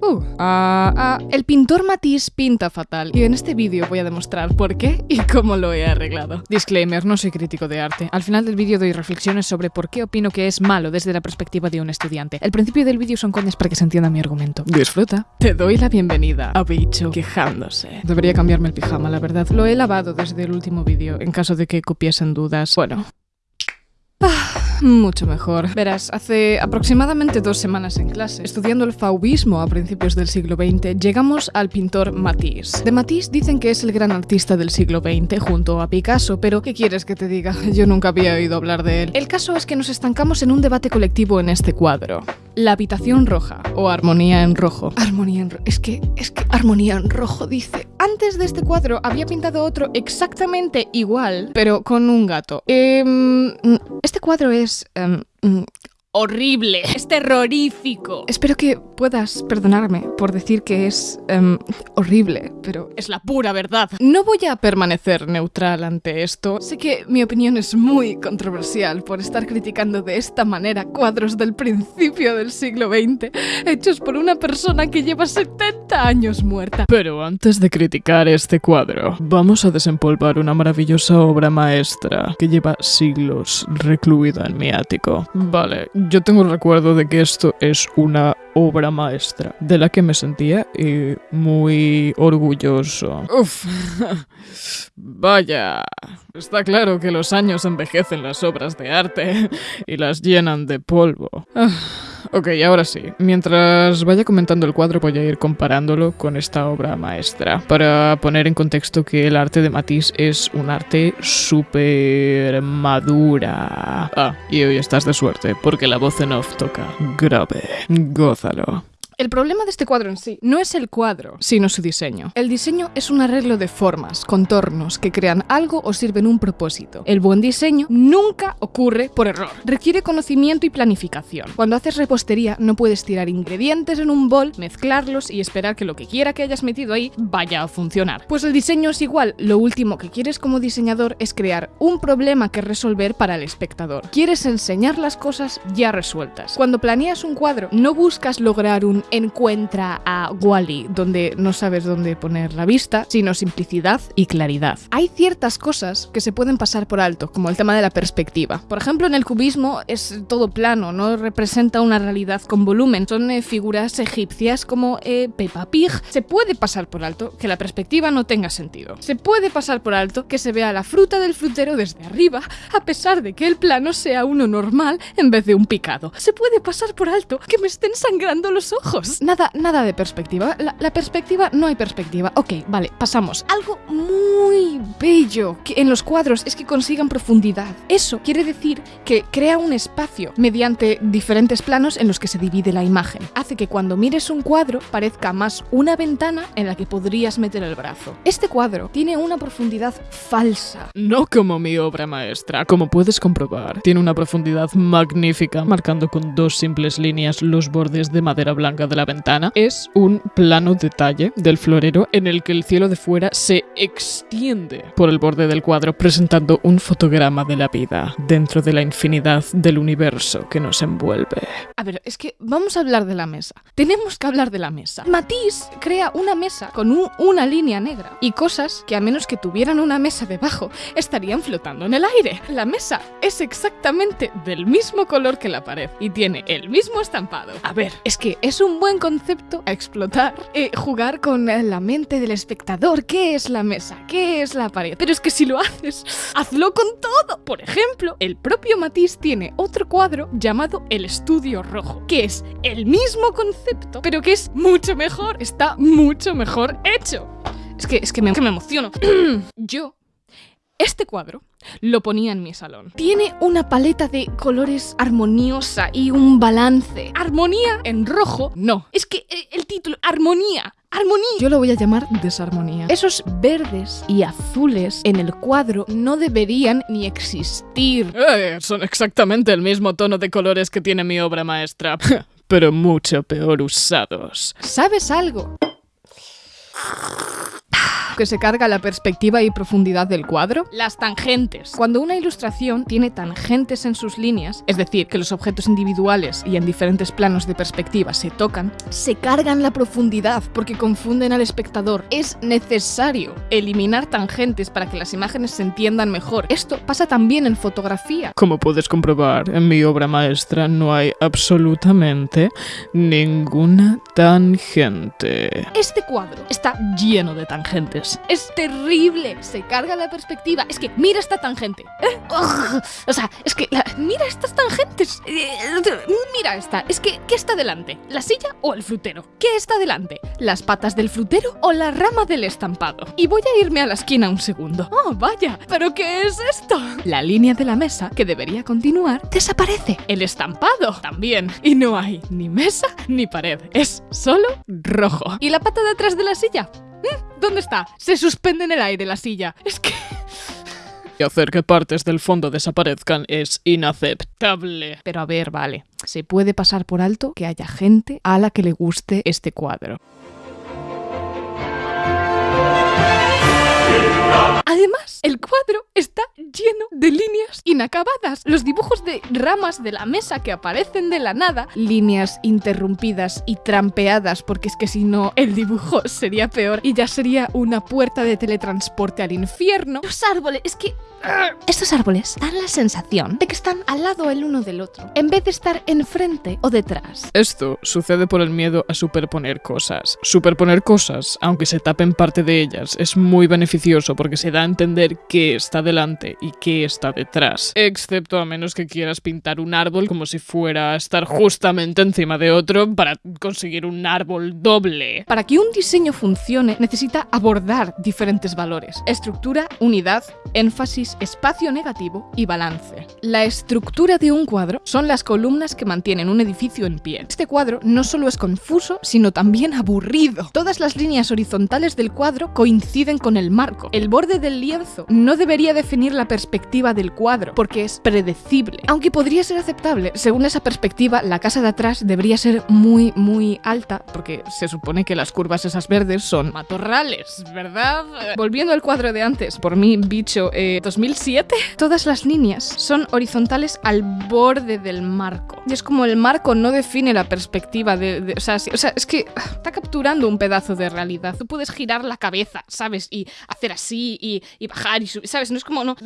Uh, ah, ah, el pintor Matisse pinta fatal y en este vídeo voy a demostrar por qué y cómo lo he arreglado. Disclaimer, no soy crítico de arte. Al final del vídeo doy reflexiones sobre por qué opino que es malo desde la perspectiva de un estudiante. El principio del vídeo son coñas para que se entienda mi argumento. Disfruta. Te doy la bienvenida a Bicho quejándose. Debería cambiarme el pijama, la verdad. Lo he lavado desde el último vídeo, en caso de que copiesen dudas. Bueno, mucho mejor. Verás, hace aproximadamente dos semanas en clase, estudiando el fauvismo a principios del siglo XX, llegamos al pintor Matisse. De Matisse dicen que es el gran artista del siglo XX junto a Picasso, pero ¿qué quieres que te diga? Yo nunca había oído hablar de él. El caso es que nos estancamos en un debate colectivo en este cuadro. La habitación roja o armonía en rojo. Armonía en rojo. Es que, es que armonía en rojo dice. Antes de este cuadro había pintado otro exactamente igual, pero con un gato. Em, este cuadro es... Em, mm, horrible, es terrorífico. Espero que puedas perdonarme por decir que es em, horrible, pero es la pura verdad. No voy a permanecer neutral ante esto. Sé que mi opinión es muy controversial por estar criticando de esta manera cuadros del principio del siglo XX, hechos por una persona que lleva 70 años muerta. Pero antes de criticar este cuadro, vamos a desempolvar una maravillosa obra maestra que lleva siglos recluida en mi ático. Vale, yo tengo el recuerdo de que esto es una obra maestra de la que me sentía eh, muy orgulloso. Uf, vaya, está claro que los años envejecen las obras de arte y las llenan de polvo. Ah. Ok, ahora sí. Mientras vaya comentando el cuadro voy a ir comparándolo con esta obra maestra para poner en contexto que el arte de Matisse es un arte súper madura. Ah, y hoy estás de suerte porque la voz en off toca grave. kompisar. Och El problema de este cuadro en sí no es el cuadro, sino su diseño. El diseño es un arreglo de formas, contornos, que crean algo o sirven un propósito. El buen diseño nunca ocurre por error. Requiere conocimiento y planificación. Cuando haces repostería no puedes tirar ingredientes en un bol, mezclarlos y esperar que lo que quiera que hayas metido ahí vaya a funcionar. Pues el diseño es igual. Lo último que quieres como diseñador es crear un problema que resolver para el espectador. Quieres enseñar las cosas ya resueltas. Cuando planeas un cuadro no buscas lograr un encuentra a Wally donde no sabes dónde poner la vista, sino simplicidad y claridad. Hay ciertas cosas que se pueden pasar por alto, como el tema de la perspectiva. Por ejemplo, en el cubismo es todo plano, no representa una realidad con volumen. Son eh, figuras egipcias como eh, Peppa Pig. Se puede pasar por alto que la perspectiva no tenga sentido. Se puede pasar por alto que se vea la fruta del frutero desde arriba, a pesar de que el plano sea uno normal en vez de un picado. Se puede pasar por alto que me estén sangrando los ojos. Nada, nada de perspectiva. La, perspectiva, no hay perspectiva. Ok, vale, pasamos. Algo muy bello que en los cuadros es que consigan profundidad. Eso quiere decir que crea un espacio mediante diferentes planos en los que se divide la imagen. Hace que cuando mires un cuadro parezca más una ventana en la que podrías meter el brazo. Este cuadro tiene una profundidad falsa. No como mi obra maestra, como puedes comprobar. Tiene una profundidad magnífica, marcando con dos simples líneas los bordes de madera blanca de la ventana es un plano detalle del florero en el que el cielo de fuera se extiende por el borde del cuadro presentando un fotograma de la vida dentro de la infinidad del universo que nos envuelve. A ver, es que vamos a hablar de la mesa. Tenemos que hablar de la mesa. Matisse crea una mesa con una línea negra y cosas que a menos que tuvieran una mesa debajo estarían flotando en el aire. La mesa es exactamente del mismo color que la pared y tiene el mismo estampado. A ver, es que es un buen concepto a explotar. Eh, jugar con la mente del espectador. ¿Qué es la mesa? ¿Qué es la pared? Pero es que si lo haces, hazlo con todo. Por ejemplo, el propio Matisse tiene otro cuadro llamado El Estudio Rojo, que es el mismo concepto, pero que es mucho mejor. Está mucho mejor hecho. Es que, es que me emociono. Yo este cuadro lo ponía en mi salón. Tiene una paleta de colores armoniosa y un balance. Armonía en rojo, no. Es que eh, el título, armonía. Armonía. Yo lo voy a llamar desarmonía. Esos verdes y azules en el cuadro no deberían ni existir. Eh, son exactamente el mismo tono de colores que tiene mi obra maestra, pero mucho peor usados. ¿Sabes algo? Que se carga la perspectiva y profundidad del cuadro? Las tangentes. Cuando una ilustración tiene tangentes en sus líneas, es decir, que los objetos individuales y en diferentes planos de perspectiva se tocan, se cargan la profundidad porque confunden al espectador. Es necesario eliminar tangentes para que las imágenes se entiendan mejor. Esto pasa también en fotografía. Como puedes comprobar, en mi obra maestra no hay absolutamente ninguna tangente. Este cuadro está lleno de tangentes. Es terrible. Se carga la perspectiva. Es que mira esta tangente. ¿Eh? O sea, es que mira estas tangentes. Eh, Mira esta. Es que ¿qué está delante? ¿La silla o el frutero? ¿Qué está delante? ¿Las patas del frutero o la rama del estampado? Y voy a irme a la esquina un segundo. Oh, vaya. ¿Pero qué es esto? La línea de la mesa que debería continuar desaparece. El estampado también. Y no hay ni mesa ni pared. Es solo rojo. ¿Y la pata de atrás de la silla? ¿Mm? ¿Dónde está? Se suspende en el aire la silla. Es que... Y hacer que partes del fondo desaparezcan es inaceptable. Pero a ver, vale. Se puede pasar por alto que haya gente a la que le guste este cuadro. Además, el cuadro está lleno de líneas inacabadas. Los dibujos de ramas de la mesa que aparecen de la nada, líneas interrumpidas y trampeadas, porque es que si no, el dibujo sería peor y ya sería una puerta de teletransporte al infierno. Los árboles, es que estos árboles dan la sensación de que están al lado el uno del otro, en vez de estar enfrente o detrás. Esto sucede por el miedo a superponer cosas. Superponer cosas, aunque se tapen parte de ellas, es muy beneficioso porque se da entender qué está delante y qué está detrás. Excepto a menos que quieras pintar un árbol como si fuera a estar justamente encima de otro para conseguir un árbol doble. Para que un diseño funcione, necesita abordar diferentes valores. Estructura, unidad, énfasis, espacio negativo y balance. La estructura de un cuadro son las columnas que mantienen un edificio en pie. Este cuadro no solo es confuso, sino también aburrido. Todas las líneas horizontales del cuadro coinciden con el marco. El borde del lienzo no debería definir la perspectiva del cuadro, porque es predecible. Aunque podría ser aceptable, según esa perspectiva, la casa de atrás debería ser muy, muy alta, porque se supone que las curvas esas verdes son matorrales, ¿verdad? Eh, Volviendo al cuadro de antes, por mí, bicho, eh, 2007, todas las líneas son horizontales al borde del marco. Y es como el marco no define la perspectiva de... de- o, sea, sí- o sea, es que ah, está capturando un pedazo de realidad. Tú puedes girar la cabeza, ¿sabes? Y hacer así y, y bajar y subir, ¿sabes? No es como... No...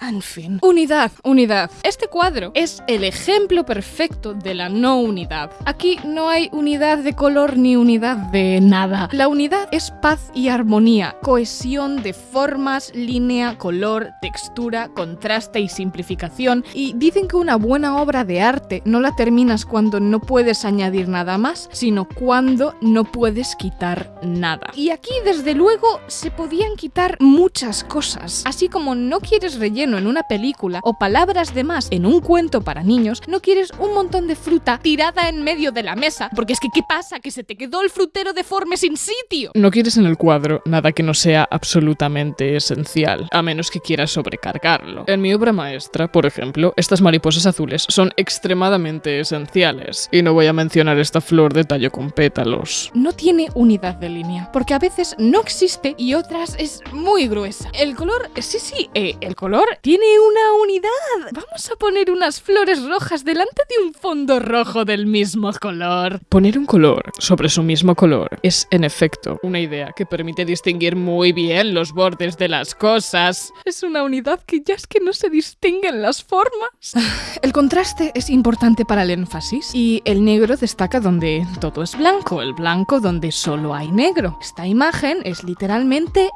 En fin. Unidad, unidad. Este cuadro es el ejemplo perfecto de la no unidad. Aquí no hay unidad de color ni unidad de nada. La unidad es paz y armonía, cohesión de formas, línea, color, textura, contraste y simplificación. Y dicen que una buena obra de arte no la terminas cuando no puedes añadir nada más, sino cuando no puedes quitar nada. Y aquí, desde luego, se podían quitar muchas cosas. Así como no quieres relleno en una película o palabras de más en un cuento para niños, no quieres un montón de fruta tirada en medio de la mesa, porque es que ¿qué pasa? Que se te quedó el frutero deforme sin sitio. No quieres en el cuadro nada que no sea absolutamente esencial, a menos que quieras sobrecargarlo. En mi obra maestra, por ejemplo, estas mariposas azules son extremadamente esenciales. Y no voy a mencionar esta flor de tallo con pétalos. no tiene unidad de línea, porque a veces no existe y otras es muy gruesa. El color, sí, sí, eh, el color tiene una unidad. Vamos a poner unas flores rojas delante de un fondo rojo del mismo color. Poner un color sobre su mismo color es, en efecto, una idea que permite distinguir muy bien los bordes de las cosas. Es una unidad que ya es que no se distinguen las formas. El contraste es importante para el énfasis y el negro destaca donde todo es blanco, el blanco donde solo hay negro. Esta imagen es literalmente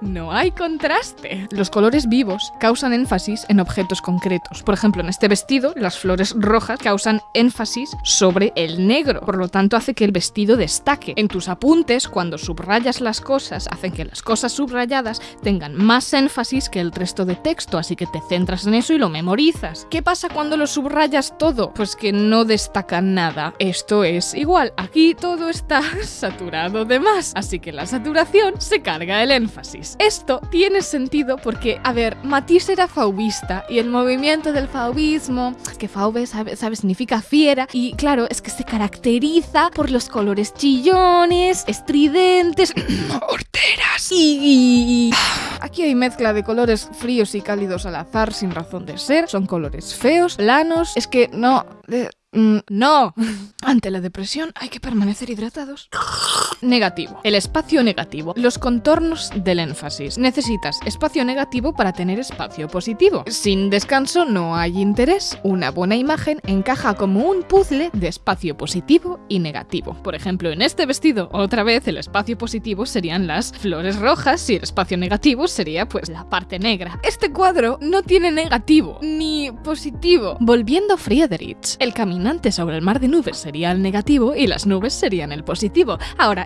No hay contraste. Los colores vivos causan énfasis en objetos concretos. Por ejemplo, en este vestido, las flores rojas causan énfasis sobre el negro. Por lo tanto, hace que el vestido destaque. En tus apuntes, cuando subrayas las cosas, hacen que las cosas subrayadas tengan más énfasis que el resto de texto, así que te centras en eso y lo memorizas. ¿Qué pasa cuando lo subrayas todo? Pues que no destaca nada. Esto es igual. Aquí todo está saturado de más, así que la saturación se carga el énfasis. Esto tiene sentido porque, a ver, Matisse era fauvista y el movimiento del fauvismo, que fauve, sabe, sabe, significa fiera, y claro, es que se caracteriza por los colores chillones, estridentes, horteras y... Aquí hay mezcla de colores fríos y cálidos al azar sin razón de ser, son colores feos, planos, es que no... mm, no. Ante la depresión hay que permanecer hidratados. Negativo. El espacio negativo. Los contornos del énfasis. Necesitas espacio negativo para tener espacio positivo. Sin descanso no hay interés. Una buena imagen encaja como un puzzle de espacio positivo y negativo. Por ejemplo, en este vestido, otra vez el espacio positivo serían las flores rojas y el espacio negativo sería pues la parte negra. Este cuadro no tiene negativo ni positivo. Volviendo a Friedrich, el caminante sobre el mar de nubes sería el negativo y las nubes serían el positivo. Ahora,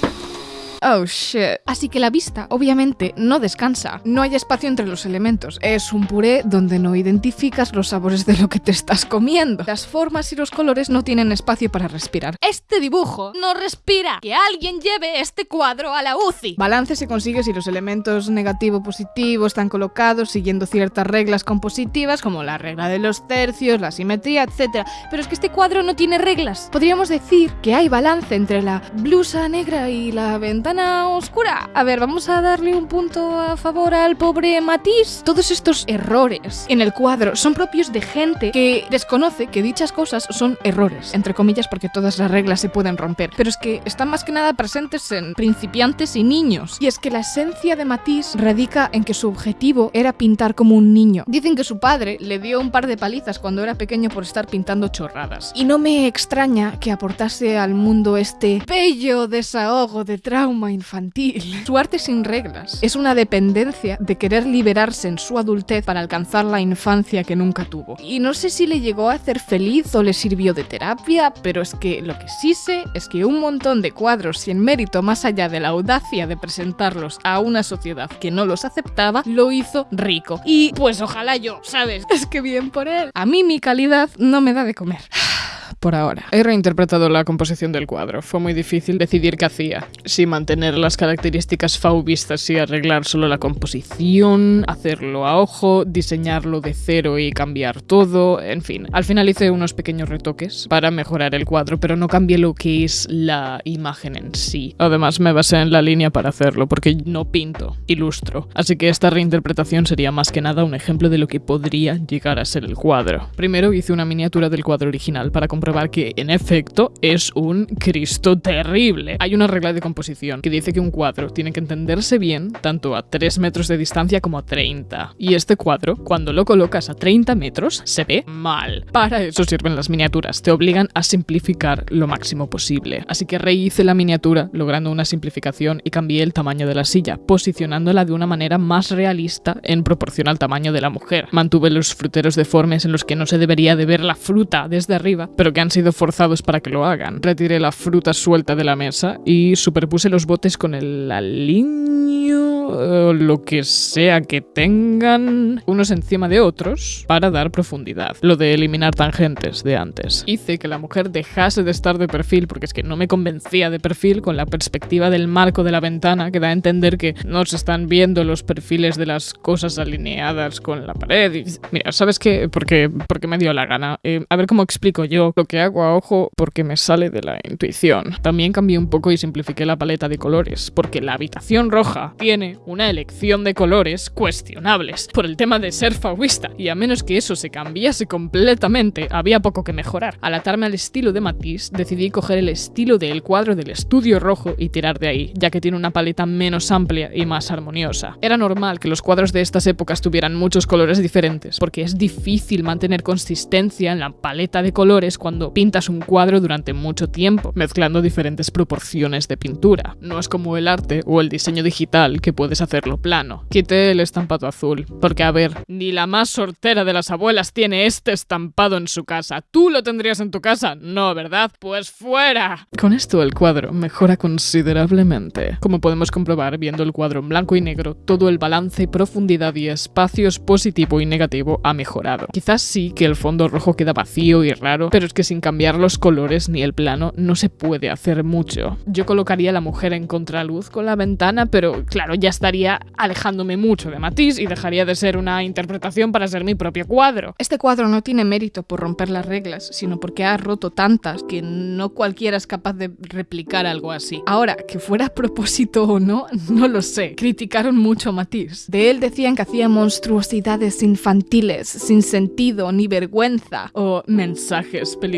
Oh shit. Así que la vista, obviamente, no descansa. No hay espacio entre los elementos. Es un puré donde no identificas los sabores de lo que te estás comiendo. Las formas y los colores no tienen espacio para respirar. Este dibujo no respira. Que alguien lleve este cuadro a la UCI. Balance se consigue si los elementos negativo-positivo están colocados siguiendo ciertas reglas compositivas, como la regla de los tercios, la simetría, etc. Pero es que este cuadro no tiene reglas. Podríamos decir que hay balance entre la blusa negra y la ventana oscura. A ver, vamos a darle un punto a favor al pobre Matisse. Todos estos errores en el cuadro son propios de gente que desconoce que dichas cosas son errores, entre comillas, porque todas las reglas se pueden romper. Pero es que están más que nada presentes en principiantes y niños. Y es que la esencia de Matisse radica en que su objetivo era pintar como un niño. Dicen que su padre le dio un par de palizas cuando era pequeño por estar pintando chorradas. Y no me extraña que aportase al mundo este bello desahogo de trauma infantil. Su arte sin reglas es una dependencia de querer liberarse en su adultez para alcanzar la infancia que nunca tuvo. Y no sé si le llegó a hacer feliz o le sirvió de terapia, pero es que lo que sí sé es que un montón de cuadros sin mérito más allá de la audacia de presentarlos a una sociedad que no los aceptaba, lo hizo rico. Y pues ojalá yo, ¿sabes? Es que bien por él. A mí mi calidad no me da de comer. Por ahora. He reinterpretado la composición del cuadro. Fue muy difícil decidir qué hacía. Si mantener las características fauvistas y arreglar solo la composición, hacerlo a ojo, diseñarlo de cero y cambiar todo, en fin. Al final hice unos pequeños retoques para mejorar el cuadro, pero no cambié lo que es la imagen en sí. Además me basé en la línea para hacerlo, porque no pinto, ilustro. Así que esta reinterpretación sería más que nada un ejemplo de lo que podría llegar a ser el cuadro. Primero hice una miniatura del cuadro original para comprobar que en efecto es un Cristo terrible. Hay una regla de composición que dice que un cuadro tiene que entenderse bien tanto a 3 metros de distancia como a 30. Y este cuadro, cuando lo colocas a 30 metros, se ve mal. Para eso sirven las miniaturas, te obligan a simplificar lo máximo posible. Así que rehice la miniatura, logrando una simplificación y cambié el tamaño de la silla, posicionándola de una manera más realista en proporción al tamaño de la mujer. Mantuve los fruteros deformes en los que no se debería de ver la fruta desde arriba, pero que han sido forzados para que lo hagan. Retiré la fruta suelta de la mesa y superpuse los botes con el aliño o lo que sea que tengan unos encima de otros para dar profundidad. Lo de eliminar tangentes de antes. Hice que la mujer dejase de estar de perfil porque es que no me convencía de perfil con la perspectiva del marco de la ventana que da a entender que no se están viendo los perfiles de las cosas alineadas con la pared. Mira, ¿sabes qué? Porque, porque me dio la gana. Eh, a ver cómo explico yo lo que hago a ojo porque me sale de la intuición. También cambié un poco y simplifiqué la paleta de colores, porque la habitación roja tiene una elección de colores cuestionables por el tema de ser fauista, y a menos que eso se cambiase completamente, había poco que mejorar. Al atarme al estilo de Matisse, decidí coger el estilo del cuadro del estudio rojo y tirar de ahí, ya que tiene una paleta menos amplia y más armoniosa. Era normal que los cuadros de estas épocas tuvieran muchos colores diferentes, porque es difícil mantener consistencia en la paleta de colores cuando pintas un cuadro durante mucho tiempo, mezclando diferentes proporciones de pintura. No es como el arte o el diseño digital que puedes hacerlo plano. Quité el estampado azul, porque a ver, ni la más sortera de las abuelas tiene este estampado en su casa. ¿Tú lo tendrías en tu casa? No, ¿verdad? Pues fuera. Con esto el cuadro mejora considerablemente. Como podemos comprobar viendo el cuadro en blanco y negro, todo el balance, profundidad y espacios positivo y negativo ha mejorado. Quizás sí que el fondo rojo queda vacío y raro, pero es que sin cambiar los colores ni el plano no se puede hacer mucho. Yo colocaría a la mujer en contraluz con la ventana, pero claro, ya estaría alejándome mucho de Matisse y dejaría de ser una interpretación para ser mi propio cuadro. Este cuadro no tiene mérito por romper las reglas, sino porque ha roto tantas que no cualquiera es capaz de replicar algo así. Ahora, que fuera a propósito o no, no lo sé. Criticaron mucho a Matisse. De él decían que hacía monstruosidades infantiles, sin sentido ni vergüenza, o mensajes peligrosos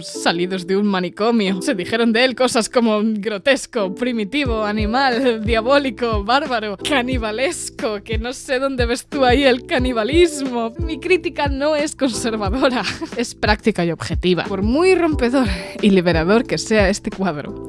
salidos de un manicomio. Se dijeron de él cosas como grotesco, primitivo, animal, diabólico, bárbaro, canibalesco, que no sé dónde ves tú ahí el canibalismo. Mi crítica no es conservadora, es práctica y objetiva. Por muy rompedor y liberador que sea este cuadro,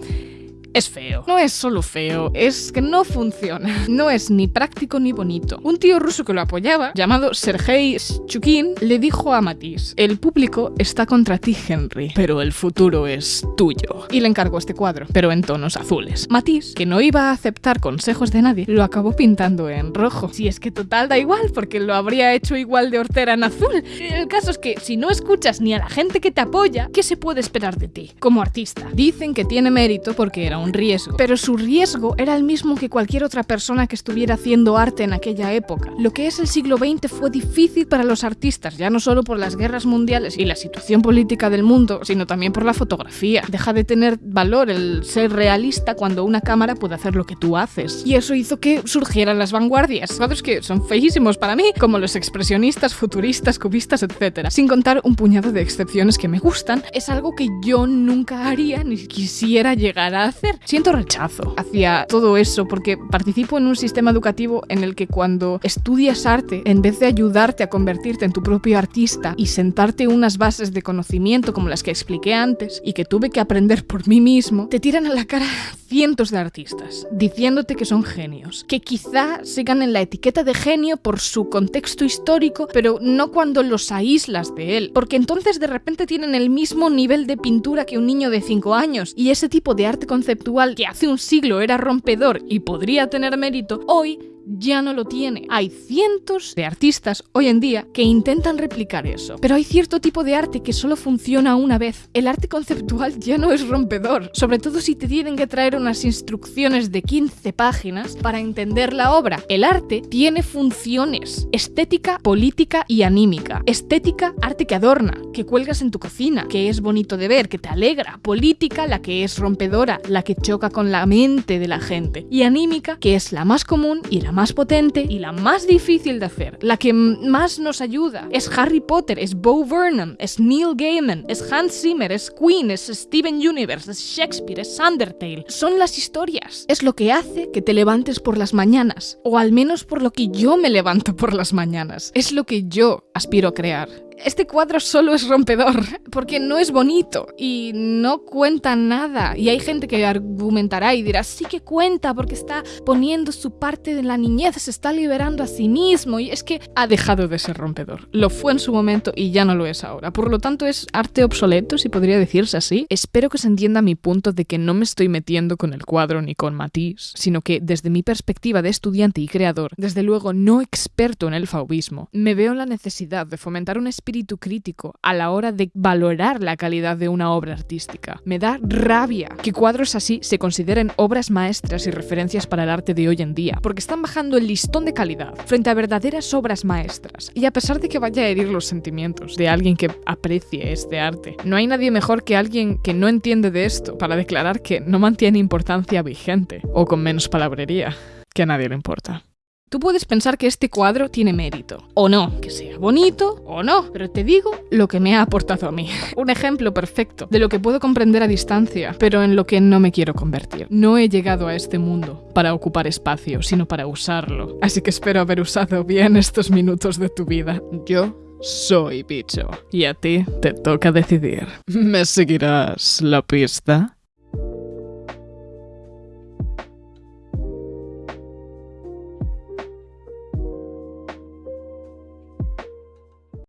es feo. No es solo feo, es que no funciona. No es ni práctico ni bonito. Un tío ruso que lo apoyaba, llamado Sergei Chukin, le dijo a Matisse, el público está contra ti, Henry, pero el futuro es tuyo. Y le encargó este cuadro, pero en tonos azules. Matisse, que no iba a aceptar consejos de nadie, lo acabó pintando en rojo. Si es que total da igual, porque lo habría hecho igual de hortera en azul. El caso es que si no escuchas ni a la gente que te apoya, ¿qué se puede esperar de ti como artista? Dicen que tiene mérito porque era un riesgo, pero su riesgo era el mismo que cualquier otra persona que estuviera haciendo arte en aquella época. Lo que es el siglo XX fue difícil para los artistas, ya no solo por las guerras mundiales y la situación política del mundo, sino también por la fotografía. Deja de tener valor el ser realista cuando una cámara puede hacer lo que tú haces. Y eso hizo que surgieran las vanguardias, cuadros que son feísimos para mí, como los expresionistas, futuristas, cubistas, etc. Sin contar un puñado de excepciones que me gustan, es algo que yo nunca haría ni quisiera llegar a hacer. Siento rechazo hacia todo eso porque participo en un sistema educativo en el que cuando estudias arte, en vez de ayudarte a convertirte en tu propio artista y sentarte unas bases de conocimiento como las que expliqué antes y que tuve que aprender por mí mismo, te tiran a la cara cientos de artistas diciéndote que son genios, que quizá sigan en la etiqueta de genio por su contexto histórico, pero no cuando los aíslas de él, porque entonces de repente tienen el mismo nivel de pintura que un niño de 5 años y ese tipo de arte conceptual que hace un siglo era rompedor y podría tener mérito, hoy ya no lo tiene. Hay cientos de artistas hoy en día que intentan replicar eso. Pero hay cierto tipo de arte que solo funciona una vez. El arte conceptual ya no es rompedor. Sobre todo si te tienen que traer unas instrucciones de 15 páginas para entender la obra. El arte tiene funciones. Estética, política y anímica. Estética, arte que adorna, que cuelgas en tu cocina, que es bonito de ver, que te alegra. Política, la que es rompedora, la que choca con la mente de la gente. Y anímica, que es la más común y la más más potente y la más difícil de hacer, la que más nos ayuda. Es Harry Potter, es Bo Burnham, es Neil Gaiman, es Hans Zimmer, es Queen, es Steven Universe, es Shakespeare, es Undertale. Son las historias. Es lo que hace que te levantes por las mañanas, o al menos por lo que yo me levanto por las mañanas. Es lo que yo aspiro a crear este cuadro solo es rompedor, porque no es bonito y no cuenta nada. Y hay gente que argumentará y dirá, sí que cuenta, porque está poniendo su parte de la niñez, se está liberando a sí mismo. Y es que ha dejado de ser rompedor. Lo fue en su momento y ya no lo es ahora. Por lo tanto, es arte obsoleto, si podría decirse así. Espero que se entienda mi punto de que no me estoy metiendo con el cuadro ni con Matisse, sino que desde mi perspectiva de estudiante y creador, desde luego no experto en el fauvismo, me veo en la necesidad de fomentar un espíritu espíritu crítico a la hora de valorar la calidad de una obra artística. Me da rabia que cuadros así se consideren obras maestras y referencias para el arte de hoy en día, porque están bajando el listón de calidad frente a verdaderas obras maestras. Y a pesar de que vaya a herir los sentimientos de alguien que aprecie este arte, no hay nadie mejor que alguien que no entiende de esto para declarar que no mantiene importancia vigente, o con menos palabrería, que a nadie le importa. Tú puedes pensar que este cuadro tiene mérito, o no, que sea bonito, o no, pero te digo lo que me ha aportado a mí. Un ejemplo perfecto de lo que puedo comprender a distancia, pero en lo que no me quiero convertir. No he llegado a este mundo para ocupar espacio, sino para usarlo. Así que espero haber usado bien estos minutos de tu vida. Yo soy bicho, y a ti te toca decidir. ¿Me seguirás la pista?